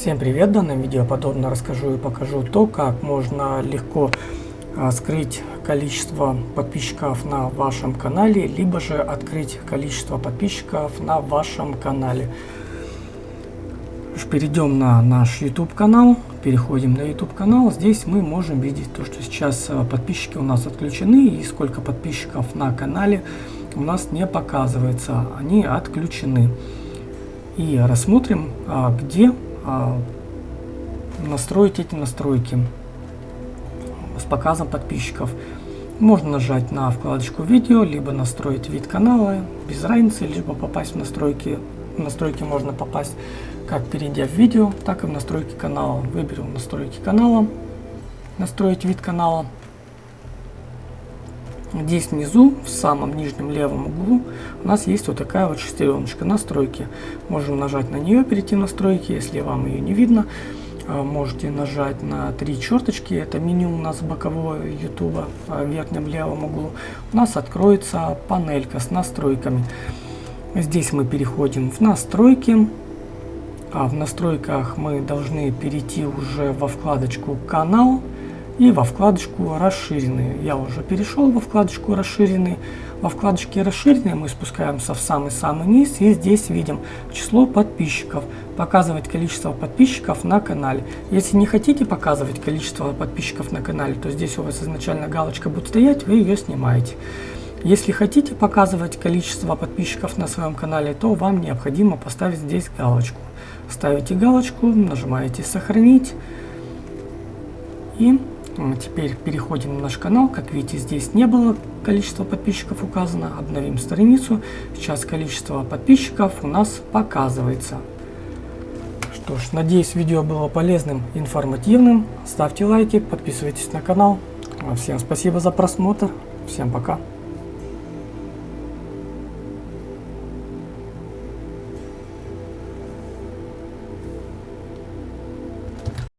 Всем привет! В данном видео подробно расскажу и покажу то, как можно легко а, скрыть количество подписчиков на вашем канале, либо же открыть количество подписчиков на вашем канале. Перейдем на наш YouTube канал, переходим на YouTube канал. Здесь мы можем видеть то, что сейчас а, подписчики у нас отключены и сколько подписчиков на канале у нас не показывается, они отключены. И рассмотрим, а, где а, настроить эти настройки с показом подписчиков. Можно нажать на вкладочку видео, либо настроить вид канала, без разницы, либо попасть в настройки. В настройки можно попасть как перейдя в видео, так и в настройки канала. Выберем настройки канала, настроить вид канала. Здесь внизу, в самом нижнем левом углу, у нас есть вот такая вот шестереночка настройки. Можем нажать на нее, перейти в настройки, если вам ее не видно. А, можете нажать на три черточки, это меню у нас бокового YouTube а, в верхнем левом углу. У нас откроется панелька с настройками. Здесь мы переходим в настройки. А в настройках мы должны перейти уже во вкладочку «Канал» и во вкладочку расширенные. Я уже перешел во вкладочку расширенные. Во вкладочке расширенные мы спускаемся в самый-самый низ и здесь видим число подписчиков. Показывать количество подписчиков на канале. Если не хотите показывать количество подписчиков на канале, то здесь у вас изначально галочка будет стоять, вы ее снимаете. Если хотите показывать количество подписчиков на своем канале, то вам необходимо поставить здесь галочку. Ставите галочку, нажимаете «Сохранить» и Теперь переходим на наш канал. Как видите, здесь не было количество подписчиков указано. Обновим страницу. Сейчас количество подписчиков у нас показывается. Что ж, надеюсь, видео было полезным, информативным. Ставьте лайки, подписывайтесь на канал. Всем спасибо за просмотр. Всем пока.